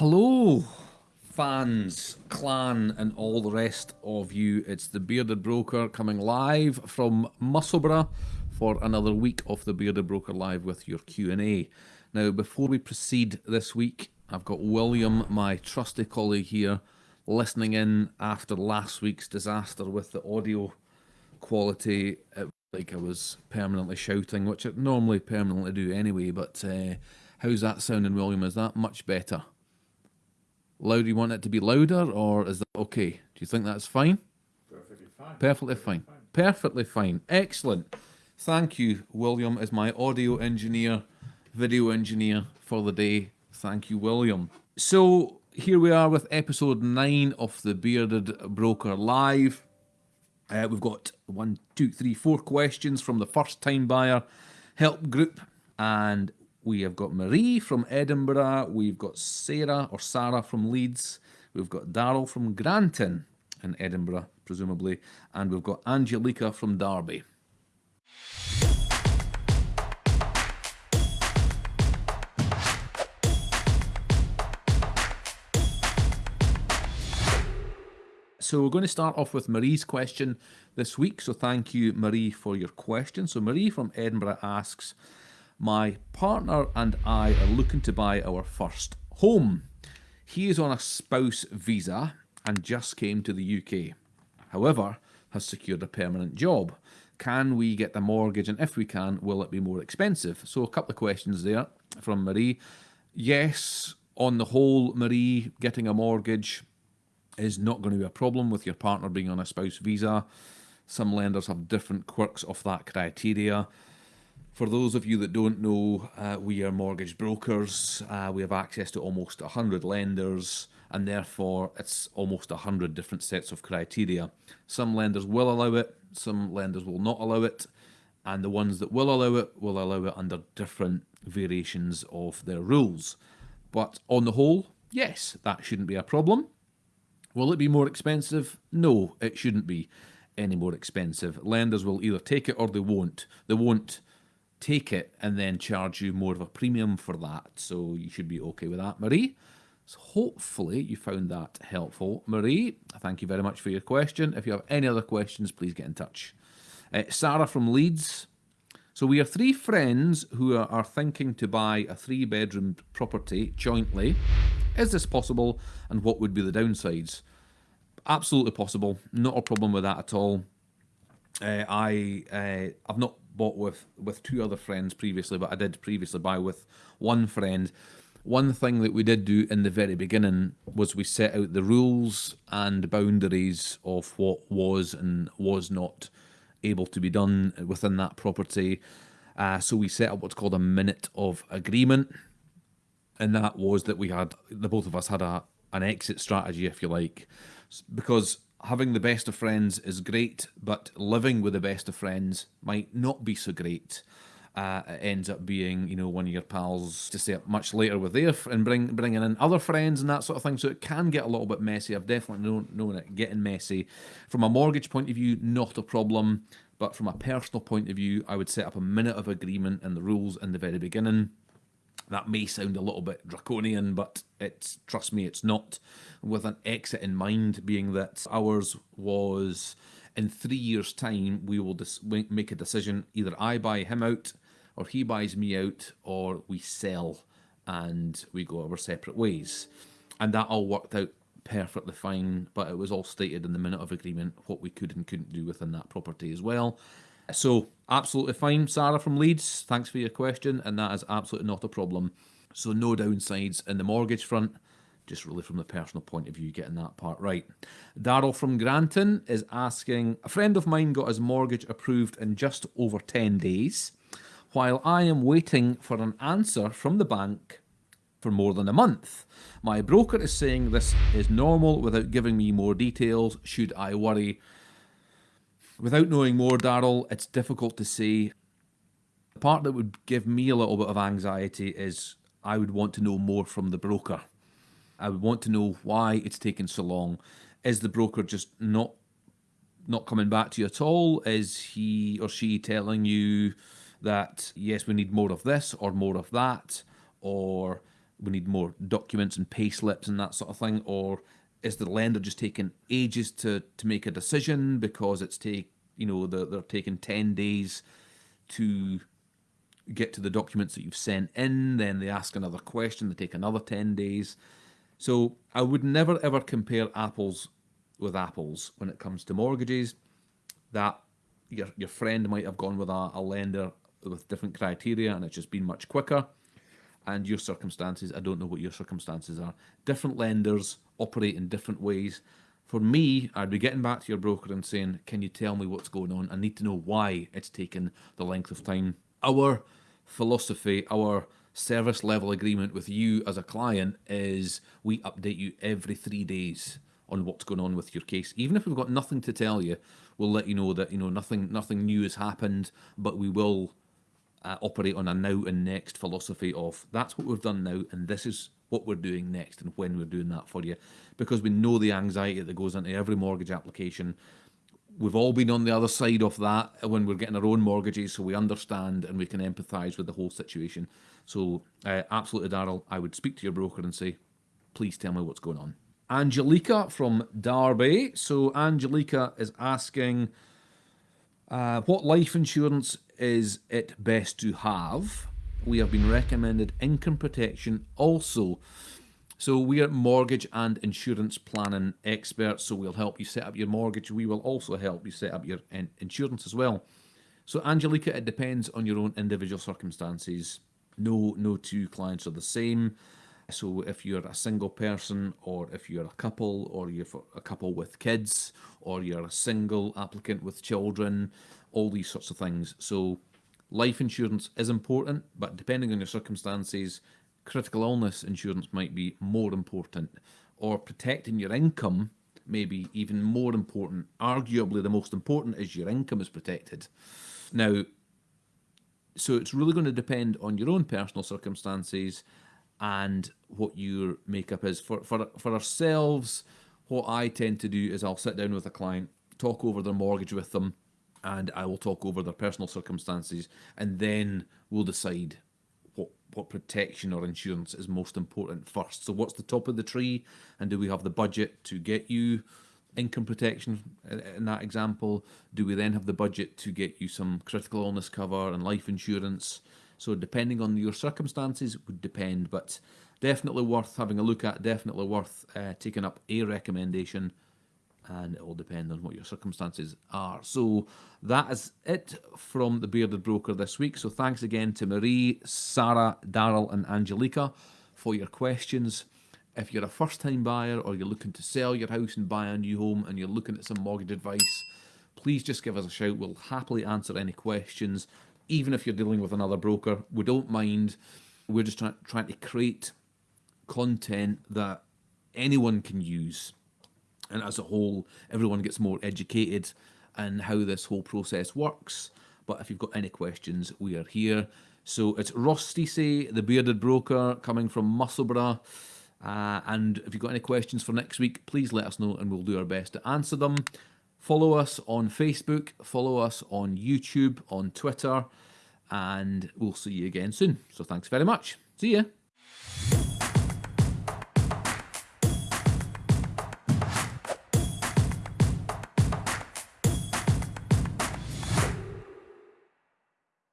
Hello, fans, clan, and all the rest of you. It's the Bearded Broker coming live from Musselburgh for another week of the Bearded Broker Live with your Q&A. Now, before we proceed this week, I've got William, my trusty colleague here, listening in after last week's disaster with the audio quality. It, like I was permanently shouting, which I normally permanently do anyway, but uh, how's that sounding, William? Is that much better? Louder, you want it to be louder, or is that okay? Do you think that's fine? Perfectly fine. Perfectly fine. Perfectly fine. Excellent. Thank you, William, as my audio engineer, video engineer for the day. Thank you, William. So here we are with episode nine of the Bearded Broker Live. Uh, we've got one, two, three, four questions from the first time buyer help group, and we have got Marie from Edinburgh. We've got Sarah or Sarah from Leeds. We've got Daryl from Granton in Edinburgh, presumably. And we've got Angelica from Derby. So we're going to start off with Marie's question this week. So thank you, Marie, for your question. So Marie from Edinburgh asks, my partner and I are looking to buy our first home. He is on a spouse visa and just came to the UK. However, has secured a permanent job. Can we get the mortgage and if we can, will it be more expensive? So a couple of questions there from Marie. Yes, on the whole, Marie, getting a mortgage is not going to be a problem with your partner being on a spouse visa. Some lenders have different quirks of that criteria. For those of you that don't know, uh, we are mortgage brokers. Uh, we have access to almost 100 lenders and therefore it's almost 100 different sets of criteria. Some lenders will allow it, some lenders will not allow it, and the ones that will allow it will allow it under different variations of their rules. But on the whole, yes, that shouldn't be a problem. Will it be more expensive? No, it shouldn't be any more expensive. Lenders will either take it or they won't. They won't take it and then charge you more of a premium for that. So you should be okay with that, Marie. So hopefully you found that helpful. Marie, thank you very much for your question. If you have any other questions, please get in touch. Uh, Sarah from Leeds. So we are three friends who are, thinking to buy a three bedroom property jointly. Is this possible and what would be the downsides? Absolutely possible. Not a problem with that at all. Uh, I uh, I've not bought with with two other friends previously, but I did previously buy with one friend. One thing that we did do in the very beginning was we set out the rules and boundaries of what was and was not able to be done within that property. Uh, so we set up what's called a minute of agreement, and that was that we had the both of us had a an exit strategy, if you like, because having the best of friends is great, but living with the best of friends might not be so great. Uh, it ends up being, you know, one of your pals to stay up much later with their and bring bringing in other friends and that sort of thing. So it can get a little bit messy. I've definitely known, known it getting messy. From a mortgage point of view, not a problem. But from a personal point of view, I would set up a minute of agreement and the rules in the very beginning that may sound a little bit draconian, but it's trust me, it's not. With an exit in mind, being that ours was in three years' time, we will make a decision. Either I buy him out, or he buys me out, or we sell and we go our separate ways. And that all worked out perfectly fine, but it was all stated in the minute of agreement what we could and couldn't do within that property as well. So absolutely fine, Sarah from Leeds. Thanks for your question, and that is absolutely not a problem. So no downsides in the mortgage front, just really from the personal point of view, getting that part right. Daryl from Granton is asking, a friend of mine got his mortgage approved in just over 10 days, while I am waiting for an answer from the bank for more than a month. My broker is saying this is normal without giving me more details. Should I worry? Without knowing more, Daryl, it's difficult to say. The part that would give me a little bit of anxiety is I would want to know more from the broker. I would want to know why it's taken so long. Is the broker just not not coming back to you at all? Is he or she telling you that yes, we need more of this or more of that, or we need more documents and pay slips and that sort of thing, or is the lender just taking ages to to make a decision because it's take you know they're, they're taking 10 days to get to the documents that you've sent in then they ask another question they take another 10 days. So i would never ever compare apples with apples when it comes to mortgages. That your, your friend might have gone with a, a lender with different criteria and it's just been much quicker and your circumstances i don't know what your circumstances are different lenders operate in different ways for me, I'd be getting back to your broker and saying, can you tell me what's going on? I need to know why it's taken the length of time. Our philosophy, our service level agreement with you as a client is we update you every three days on what's going on with your case. Even if we've got nothing to tell you, we'll let you know that you know nothing nothing new has happened, but we will uh, operate on a now and next philosophy of that's what we've done now and this is what we're doing next and when we're doing that for you. Because we know the anxiety that goes into every mortgage application. We've all been on the other side of that when we're getting our own mortgages so we understand and we can empathize with the whole situation. So uh, absolutely daryl i would speak to your broker and say please tell me what's going on. Angelica from derby. So angelica is asking uh, what life insurance is it best to have we have been recommended income protection also. So we are mortgage and insurance planning experts, so we'll help you set up your mortgage. We will also help you set up your insurance as well. So Angelica, it depends on your own individual circumstances. No, no two clients are the same. So if you're a single person or if you're a couple or you're a couple with kids or you're a single applicant with children, all these sorts of things. So Life insurance is important, but depending on your circumstances, critical illness insurance might be more important, or protecting your income may be even more important. Arguably, the most important is your income is protected. Now, so it's really going to depend on your own personal circumstances and what your makeup is. For, for, for ourselves, what I tend to do is I'll sit down with a client, talk over their mortgage with them, and I will talk over their personal circumstances, and then we'll decide what what protection or insurance is most important first. So, what's the top of the tree, and do we have the budget to get you income protection in that example? Do we then have the budget to get you some critical illness cover and life insurance? So, depending on your circumstances, would depend, but definitely worth having a look at. Definitely worth uh, taking up a recommendation and it will depend on what your circumstances are. So that is it from the Bearded Broker this week. So thanks again to Marie, Sarah, Daryl, and Angelica for your questions. If you're a first time buyer or you're looking to sell your house and buy a new home and you're looking at some mortgage advice, please just give us a shout. We'll happily answer any questions, even if you're dealing with another broker. We don't mind. We're just try trying to create content that anyone can use and as a whole, everyone gets more educated and how this whole process works. But if you've got any questions, we are here. So it's Rusty say, the bearded broker, coming from Musselburgh. Uh, and if you've got any questions for next week, please let us know and we'll do our best to answer them. Follow us on Facebook, follow us on YouTube, on Twitter, and we'll see you again soon. So thanks very much. See ya.